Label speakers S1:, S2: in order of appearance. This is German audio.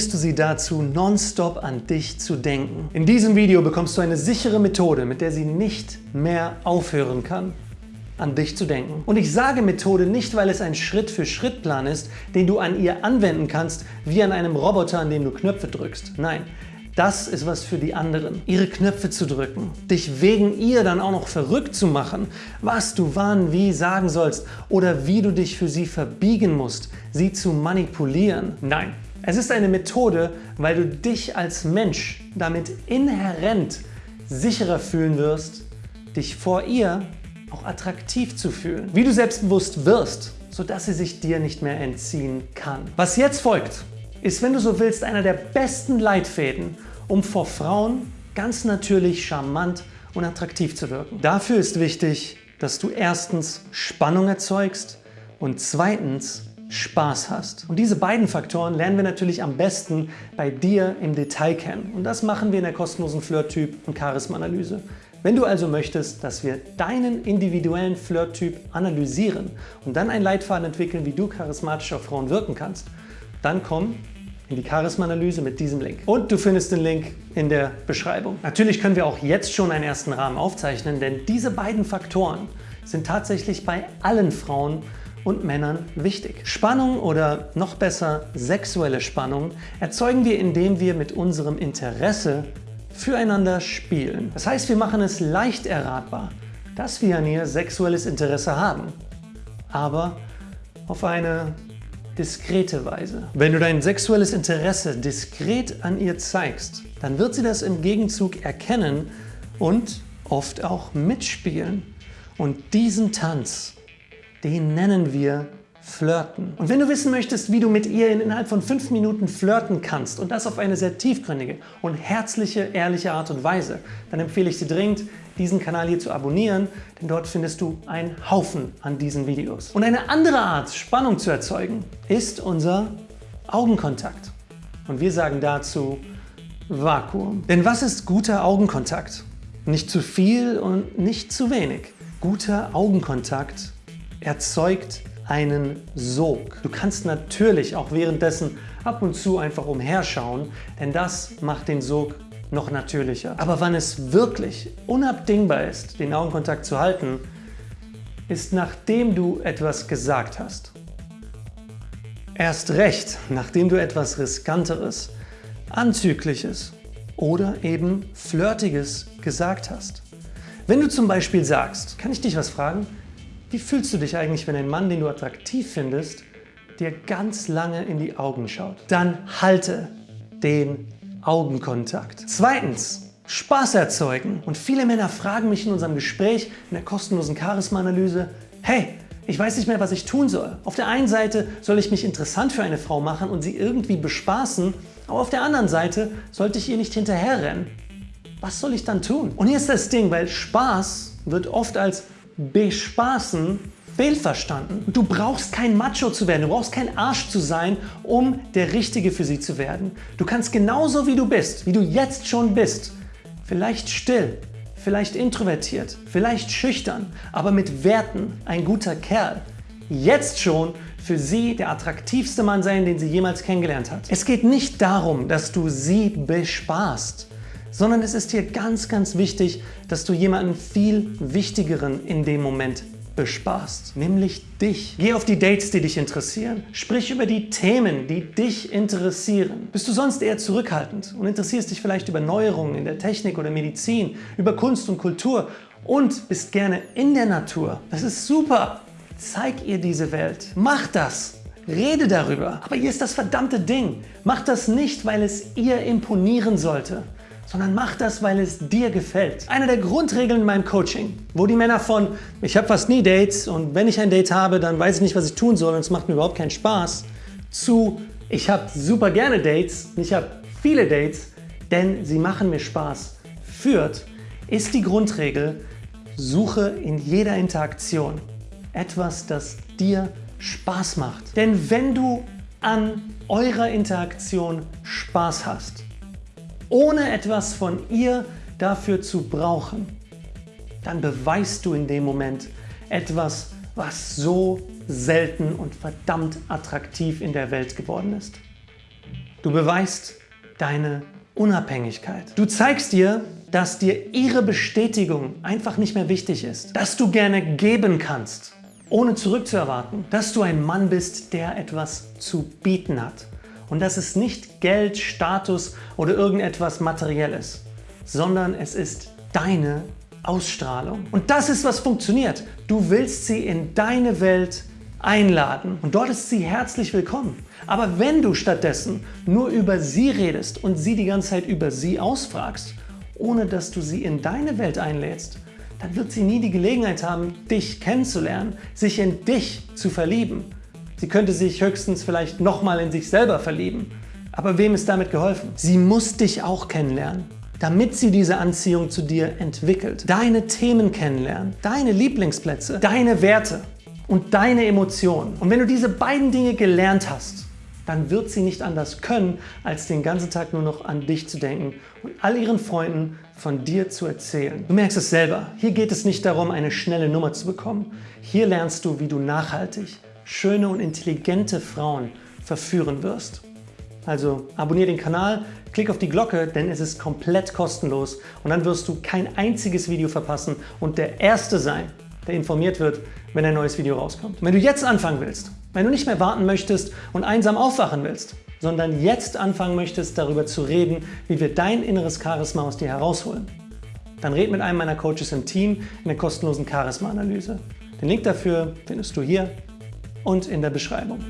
S1: bringst du sie dazu, nonstop an dich zu denken. In diesem Video bekommst du eine sichere Methode, mit der sie nicht mehr aufhören kann an dich zu denken. Und ich sage Methode nicht, weil es ein Schritt-für-Schritt-Plan ist, den du an ihr anwenden kannst, wie an einem Roboter, an dem du Knöpfe drückst. Nein, das ist was für die anderen. Ihre Knöpfe zu drücken, dich wegen ihr dann auch noch verrückt zu machen, was du wann wie sagen sollst oder wie du dich für sie verbiegen musst, sie zu manipulieren. Nein, es ist eine Methode, weil du dich als Mensch damit inhärent sicherer fühlen wirst, dich vor ihr auch attraktiv zu fühlen. Wie du selbstbewusst wirst, sodass sie sich dir nicht mehr entziehen kann. Was jetzt folgt, ist, wenn du so willst, einer der besten Leitfäden, um vor Frauen ganz natürlich charmant und attraktiv zu wirken. Dafür ist wichtig, dass du erstens Spannung erzeugst und zweitens Spaß hast. Und diese beiden Faktoren lernen wir natürlich am besten bei dir im Detail kennen. Und das machen wir in der kostenlosen Flirt-Typ- und Charisma-Analyse. Wenn du also möchtest, dass wir deinen individuellen Flirt-Typ analysieren und dann einen Leitfaden entwickeln, wie du charismatisch auf Frauen wirken kannst, dann komm in die Charisma-Analyse mit diesem Link. Und du findest den Link in der Beschreibung. Natürlich können wir auch jetzt schon einen ersten Rahmen aufzeichnen, denn diese beiden Faktoren sind tatsächlich bei allen Frauen und Männern wichtig. Spannung oder noch besser sexuelle Spannung erzeugen wir, indem wir mit unserem Interesse füreinander spielen. Das heißt, wir machen es leicht erratbar, dass wir an ihr sexuelles Interesse haben, aber auf eine diskrete Weise. Wenn du dein sexuelles Interesse diskret an ihr zeigst, dann wird sie das im Gegenzug erkennen und oft auch mitspielen. Und diesen Tanz, den nennen wir Flirten. Und wenn du wissen möchtest, wie du mit ihr innerhalb von fünf Minuten flirten kannst und das auf eine sehr tiefgründige und herzliche, ehrliche Art und Weise, dann empfehle ich dir dringend, diesen Kanal hier zu abonnieren, denn dort findest du einen Haufen an diesen Videos. Und eine andere Art, Spannung zu erzeugen, ist unser Augenkontakt. Und wir sagen dazu Vakuum. Denn was ist guter Augenkontakt? Nicht zu viel und nicht zu wenig. Guter Augenkontakt erzeugt einen Sog. Du kannst natürlich auch währenddessen ab und zu einfach umherschauen, denn das macht den Sog noch natürlicher. Aber wann es wirklich unabdingbar ist, den Augenkontakt zu halten, ist nachdem du etwas gesagt hast. Erst recht, nachdem du etwas Riskanteres, Anzügliches oder eben Flirtiges gesagt hast. Wenn du zum Beispiel sagst, kann ich dich was fragen? Wie fühlst du dich eigentlich, wenn ein Mann, den du attraktiv findest, dir ganz lange in die Augen schaut? Dann halte den Augenkontakt. Zweitens, Spaß erzeugen. Und viele Männer fragen mich in unserem Gespräch, in der kostenlosen Charisma-Analyse, hey, ich weiß nicht mehr, was ich tun soll. Auf der einen Seite soll ich mich interessant für eine Frau machen und sie irgendwie bespaßen, aber auf der anderen Seite sollte ich ihr nicht hinterherrennen. Was soll ich dann tun? Und hier ist das Ding, weil Spaß wird oft als bespaßen fehlverstanden. Du brauchst kein Macho zu werden, du brauchst kein Arsch zu sein, um der Richtige für sie zu werden. Du kannst genauso wie du bist, wie du jetzt schon bist, vielleicht still, vielleicht introvertiert, vielleicht schüchtern, aber mit Werten ein guter Kerl, jetzt schon für sie der attraktivste Mann sein, den sie jemals kennengelernt hat. Es geht nicht darum, dass du sie bespaßt sondern es ist hier ganz, ganz wichtig, dass du jemanden viel Wichtigeren in dem Moment bespaßt, nämlich dich. Geh auf die Dates, die dich interessieren. Sprich über die Themen, die dich interessieren. Bist du sonst eher zurückhaltend und interessierst dich vielleicht über Neuerungen in der Technik oder Medizin, über Kunst und Kultur und bist gerne in der Natur? Das ist super! Zeig ihr diese Welt. Mach das! Rede darüber. Aber hier ist das verdammte Ding. Mach das nicht, weil es ihr imponieren sollte, sondern mach das, weil es dir gefällt. Eine der Grundregeln in meinem Coaching, wo die Männer von ich habe fast nie Dates und wenn ich ein Date habe, dann weiß ich nicht, was ich tun soll und es macht mir überhaupt keinen Spaß, zu ich habe super gerne Dates und ich habe viele Dates, denn sie machen mir Spaß, führt, ist die Grundregel, suche in jeder Interaktion etwas, das dir Spaß macht. Denn wenn du an eurer Interaktion Spaß hast, ohne etwas von ihr dafür zu brauchen, dann beweist du in dem Moment etwas, was so selten und verdammt attraktiv in der Welt geworden ist. Du beweist deine Unabhängigkeit. Du zeigst ihr, dass dir ihre Bestätigung einfach nicht mehr wichtig ist. Dass du gerne geben kannst, ohne zurückzuerwarten. Dass du ein Mann bist, der etwas zu bieten hat. Und dass es nicht Geld, Status oder irgendetwas Materielles, sondern es ist deine Ausstrahlung. Und das ist, was funktioniert. Du willst sie in deine Welt einladen und dort ist sie herzlich willkommen. Aber wenn du stattdessen nur über sie redest und sie die ganze Zeit über sie ausfragst, ohne dass du sie in deine Welt einlädst, dann wird sie nie die Gelegenheit haben, dich kennenzulernen, sich in dich zu verlieben. Sie könnte sich höchstens vielleicht nochmal in sich selber verlieben. Aber wem ist damit geholfen? Sie muss dich auch kennenlernen damit sie diese Anziehung zu dir entwickelt. Deine Themen kennenlernen, deine Lieblingsplätze, deine Werte und deine Emotionen. Und wenn du diese beiden Dinge gelernt hast, dann wird sie nicht anders können, als den ganzen Tag nur noch an dich zu denken und all ihren Freunden von dir zu erzählen. Du merkst es selber, hier geht es nicht darum, eine schnelle Nummer zu bekommen. Hier lernst du, wie du nachhaltig schöne und intelligente Frauen verführen wirst. Also abonniere den Kanal, klick auf die Glocke, denn es ist komplett kostenlos und dann wirst du kein einziges Video verpassen und der Erste sein, der informiert wird, wenn ein neues Video rauskommt. wenn du jetzt anfangen willst, wenn du nicht mehr warten möchtest und einsam aufwachen willst, sondern jetzt anfangen möchtest, darüber zu reden, wie wir dein inneres Charisma aus dir herausholen, dann red mit einem meiner Coaches im Team in der kostenlosen Charisma-Analyse. Den Link dafür findest du hier und in der Beschreibung.